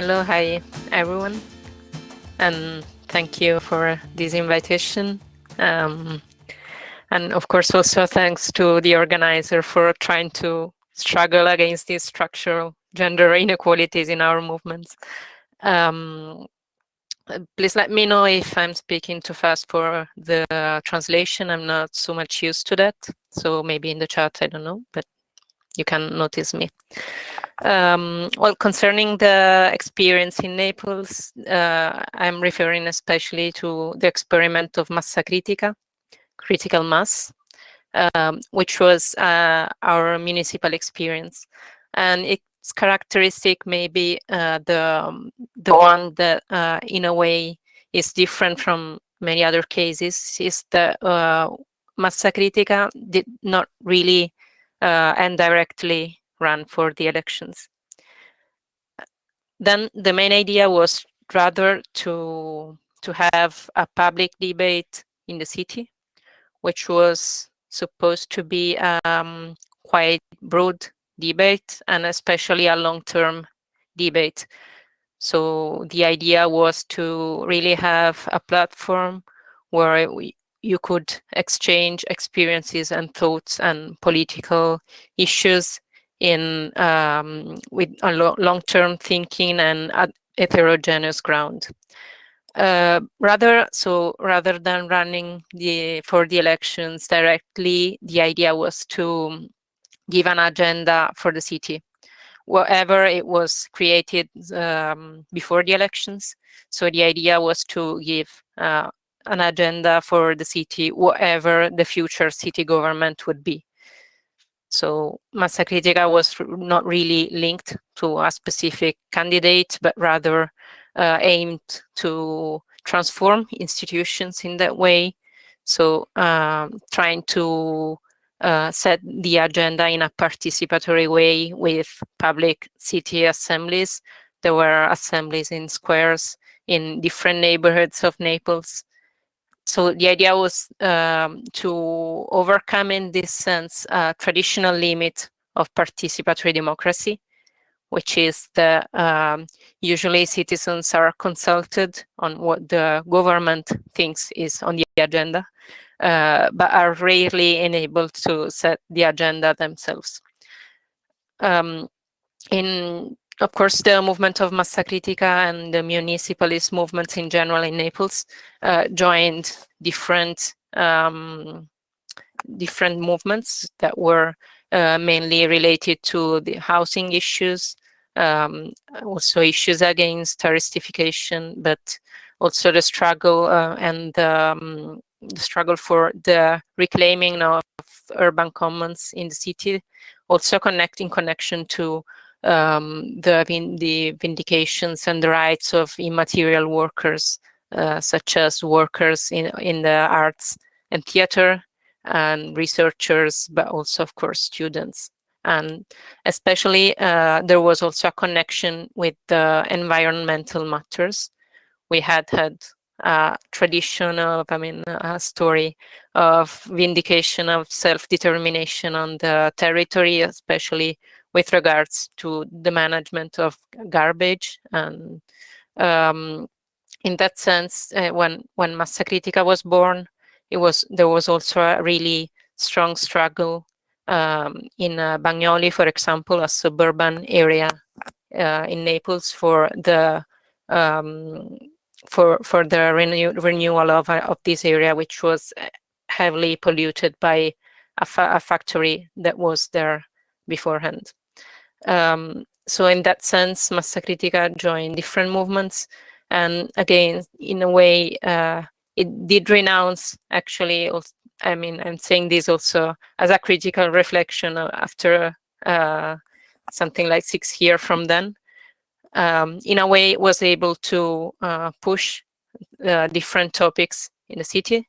hello, hi everyone, and thank you for this invitation. Um, and of course, also thanks to the organizer for trying to struggle against these structural gender inequalities in our movements. Um, please let me know if I'm speaking too fast for the translation. I'm not so much used to that. So maybe in the chat, I don't know, but you can notice me. Um, well, concerning the experience in Naples, uh, I'm referring especially to the experiment of massa critica, critical mass, um, which was uh, our municipal experience. And its characteristic may be uh, the, um, the one that uh, in a way is different from many other cases is that uh, massa critica did not really uh, and directly run for the elections. Then the main idea was rather to to have a public debate in the city, which was supposed to be um, quite broad debate and especially a long-term debate. So the idea was to really have a platform where we, you could exchange experiences and thoughts and political issues in um, with a lo long-term thinking and heterogeneous ground. Uh, rather, so rather than running the for the elections directly, the idea was to give an agenda for the city, whatever it was created um, before the elections. So the idea was to give uh, an agenda for the city, whatever the future city government would be. So Massa Critica was not really linked to a specific candidate, but rather uh, aimed to transform institutions in that way. So um, trying to uh, set the agenda in a participatory way with public city assemblies. There were assemblies in squares in different neighborhoods of Naples so the idea was um, to overcome in this sense a traditional limit of participatory democracy, which is that um, usually citizens are consulted on what the government thinks is on the agenda, uh, but are rarely enabled to set the agenda themselves. Um, in of course, the movement of Massa Critica and the municipalist movements in general in Naples uh, joined different um, different movements that were uh, mainly related to the housing issues, um, also issues against touristification, but also the struggle uh, and um, the struggle for the reclaiming of urban commons in the city, also connecting connection to um, the, the vindications and the rights of immaterial workers, uh, such as workers in, in the arts and theater and researchers, but also, of course, students. And especially, uh, there was also a connection with the environmental matters. We had had a tradition of, I mean, a story of vindication of self-determination on the territory, especially with regards to the management of garbage. And um, in that sense, uh, when when Massa Critica was born, it was there was also a really strong struggle um, in uh, Bagnoli, for example, a suburban area uh, in Naples for the um, for for the renew, renewal of of this area, which was heavily polluted by a, fa a factory that was there beforehand. Um, so in that sense, Massa Critica joined different movements. And again, in a way, uh, it did renounce actually, I mean, I'm saying this also as a critical reflection after uh, something like six years from then. Um, in a way, it was able to uh, push uh, different topics in the city,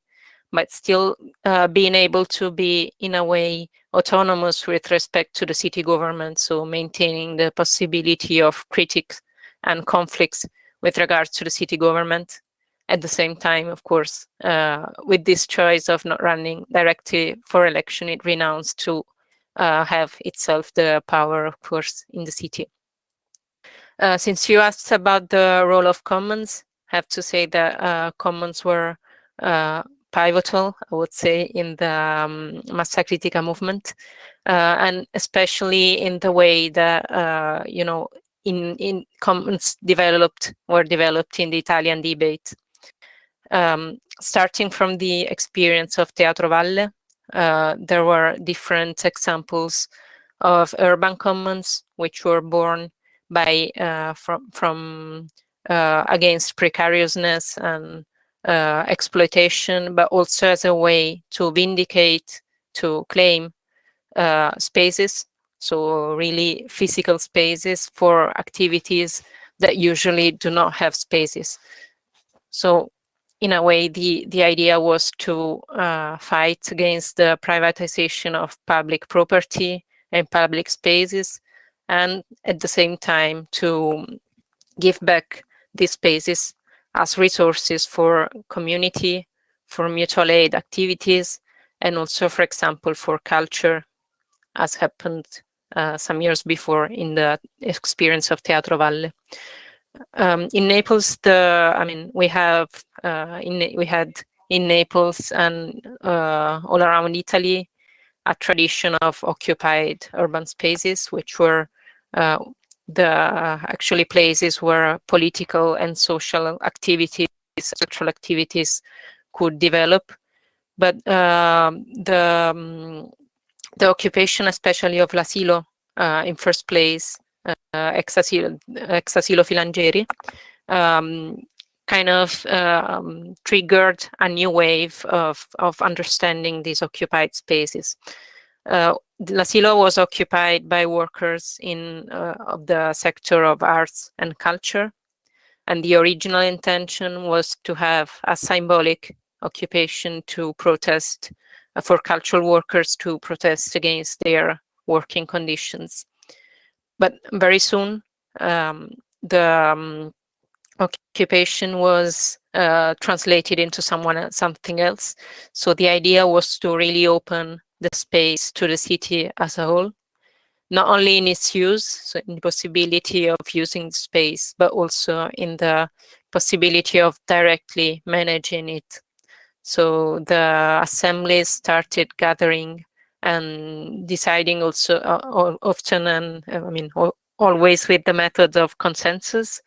but still uh, being able to be, in a way, autonomous with respect to the city government, so maintaining the possibility of critics and conflicts with regards to the city government. At the same time, of course, uh, with this choice of not running directly for election, it renounced to uh, have itself the power, of course, in the city. Uh, since you asked about the role of commons, I have to say that uh, commons were uh, pivotal, I would say, in the um, Massa Critica movement, uh, and especially in the way that, uh, you know, in, in commons developed, were developed in the Italian debate. Um, starting from the experience of Teatro Valle, uh, there were different examples of urban commons which were born by uh, from from uh, against precariousness and uh, exploitation, but also as a way to vindicate, to claim uh, spaces. So really physical spaces for activities that usually do not have spaces. So in a way, the, the idea was to uh, fight against the privatization of public property and public spaces, and at the same time to give back these spaces as resources for community, for mutual aid activities, and also, for example, for culture, as happened uh, some years before in the experience of Teatro Valle. Um, in Naples, the I mean, we have uh, in we had in Naples and uh, all around Italy a tradition of occupied urban spaces, which were uh, the actually places where political and social activities, cultural activities could develop. But um, the, um, the occupation, especially of l'asilo uh, in first place, uh, ex, asilo, ex asilo um, kind of um, triggered a new wave of, of understanding these occupied spaces. Uh, L'Asilo was occupied by workers in uh, of the sector of arts and culture, and the original intention was to have a symbolic occupation to protest uh, for cultural workers to protest against their working conditions. But very soon, um, the um, occupation was uh, translated into someone something else. So the idea was to really open the space to the city as a whole, not only in its use, so in the possibility of using the space, but also in the possibility of directly managing it. So the assemblies started gathering and deciding also uh, often and I mean always with the method of consensus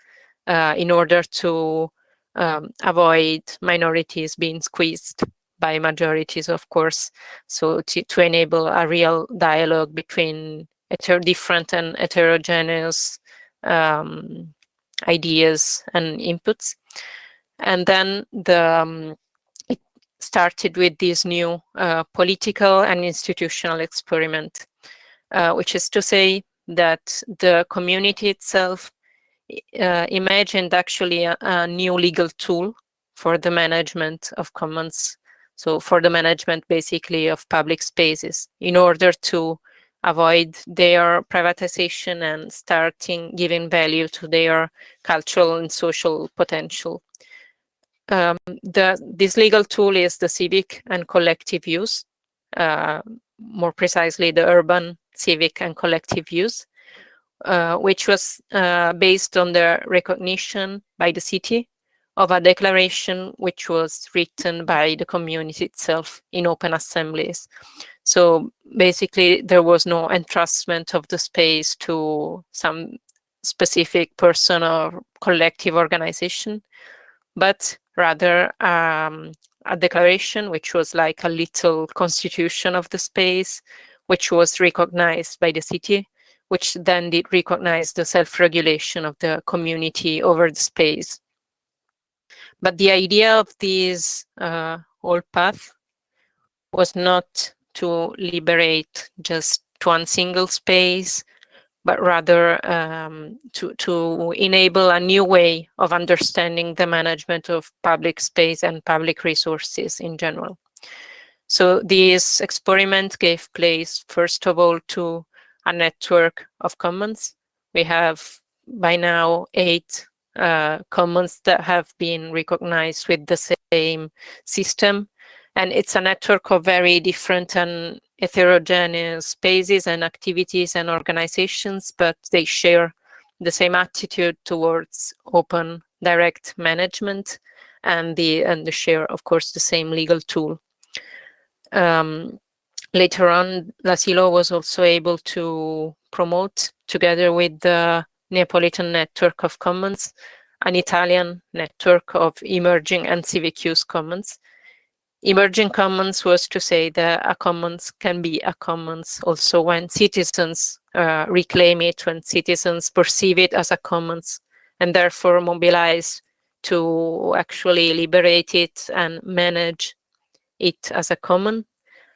uh, in order to um, avoid minorities being squeezed by majorities, of course, so to, to enable a real dialogue between different and heterogeneous um, ideas and inputs. And then the um, it started with this new uh, political and institutional experiment, uh, which is to say that the community itself uh, imagined actually a, a, new legal tool for the management of commons so for the management basically of public spaces in order to avoid their privatization and starting giving value to their cultural and social potential. Um, the, this legal tool is the civic and collective use, uh, more precisely the urban civic and collective use, uh, which was uh, based on the recognition by the city of a declaration which was written by the community itself in open assemblies. So basically there was no entrustment of the space to some specific person or collective organization, but rather um, a declaration which was like a little constitution of the space, which was recognized by the city, which then did recognize the self-regulation of the community over the space. But the idea of this uh, old path was not to liberate just one single space, but rather um, to, to enable a new way of understanding the management of public space and public resources in general. So this experiment gave place, first of all, to a network of commons. We have by now eight uh, commons that have been recognized with the same system. And it's a network of very different and heterogeneous spaces and activities and organizations, but they share the same attitude towards open direct management and the and the share, of course, the same legal tool. Um, later on, L'Asilo was also able to promote, together with the Neapolitan Network of Commons, an Italian network of emerging and civic use commons. Emerging commons was to say that a commons can be a commons also when citizens uh, reclaim it, when citizens perceive it as a commons and therefore mobilize to actually liberate it and manage it as a common.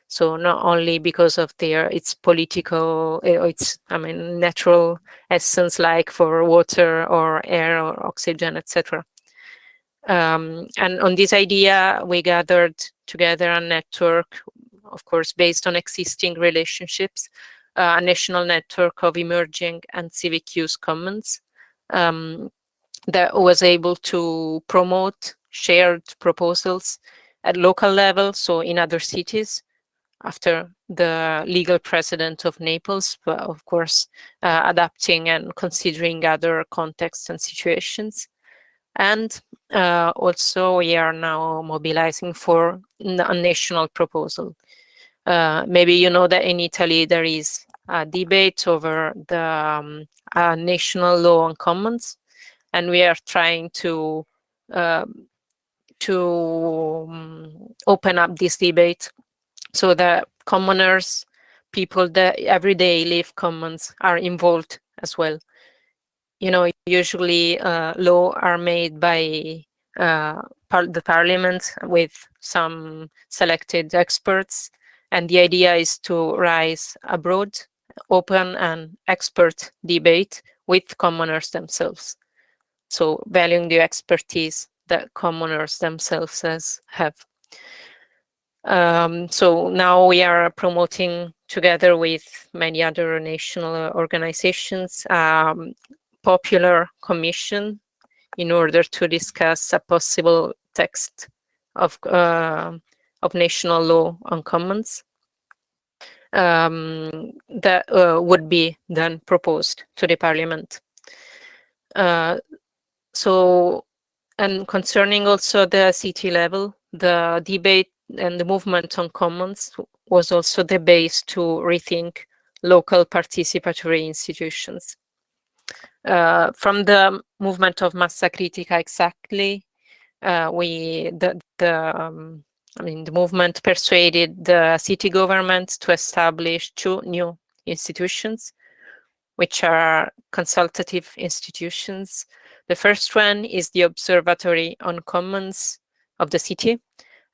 So not only because of their its political, uh, its I mean natural essence, like for water or air or oxygen, etc. Um, and on this idea, we gathered together a network, of course, based on existing relationships, uh, a national network of emerging and civic use commons um, that was able to promote shared proposals at local level, so in other cities, after the legal precedent of Naples, but of course, uh, adapting and considering other contexts and situations. And uh, also we are now mobilizing for a national proposal. Uh, maybe you know that in Italy there is a debate over the um, national law on commons, and we are trying to um, to um, open up this debate so the commoners, people that everyday live commons are involved as well you know, usually uh, law are made by uh, par the parliament with some selected experts. And the idea is to rise abroad, open and expert debate with commoners themselves. So valuing the expertise that commoners themselves have. Um, so now we are promoting together with many other national organizations um, popular commission in order to discuss a possible text of, uh, of national law on commons um, that uh, would be then proposed to the parliament. Uh, so, and concerning also the city level, the debate and the movement on commons was also the base to rethink local participatory institutions. Uh, from the movement of Massa Critica exactly, uh, we the the um, I mean the movement persuaded the city government to establish two new institutions, which are consultative institutions. The first one is the Observatory on Commons of the city,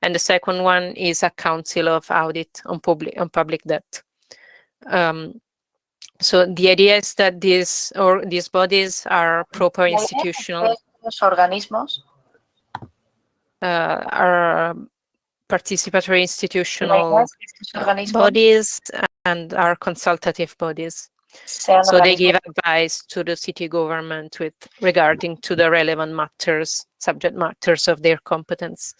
and the second one is a Council of Audit on public on public debt. Um, so the idea is that these or these bodies are proper institutional organismos uh, are participatory institutional bodies and are consultative bodies. So they give advice to the city government with regarding to the relevant matters, subject matters of their competence.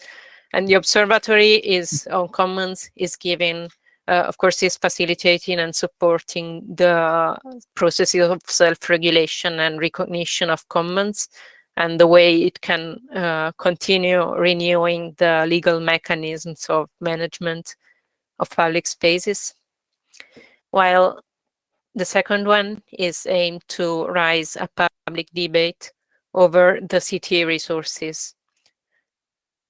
And the observatory is on commons is giving uh, of course, is facilitating and supporting the processes of self-regulation and recognition of commons and the way it can uh, continue renewing the legal mechanisms of management of public spaces. While the second one is aimed to raise a public debate over the city resources.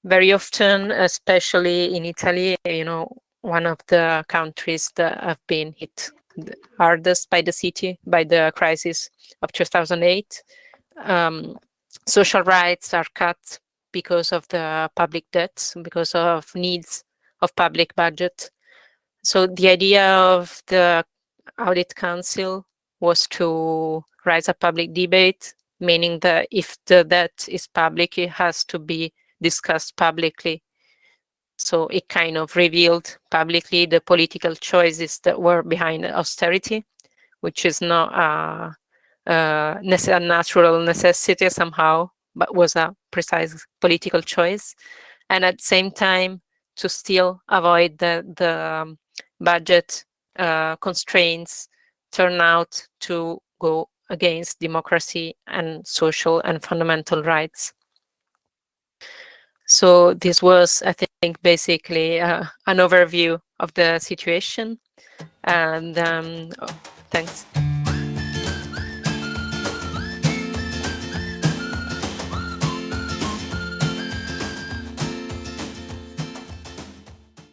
Very often, especially in Italy, you know, one of the countries that have been hit hardest by the city, by the crisis of 2008. Um, social rights are cut because of the public debts, because of needs of public budget. So the idea of the Audit Council was to raise a public debate, meaning that if the debt is public, it has to be discussed publicly so it kind of revealed publicly the political choices that were behind austerity, which is not a, a, a natural necessity somehow, but was a precise political choice. And at the same time, to still avoid the, the um, budget uh, constraints turn out to go against democracy and social and fundamental rights. So this was, I think, basically uh, an overview of the situation. And um, oh, thanks.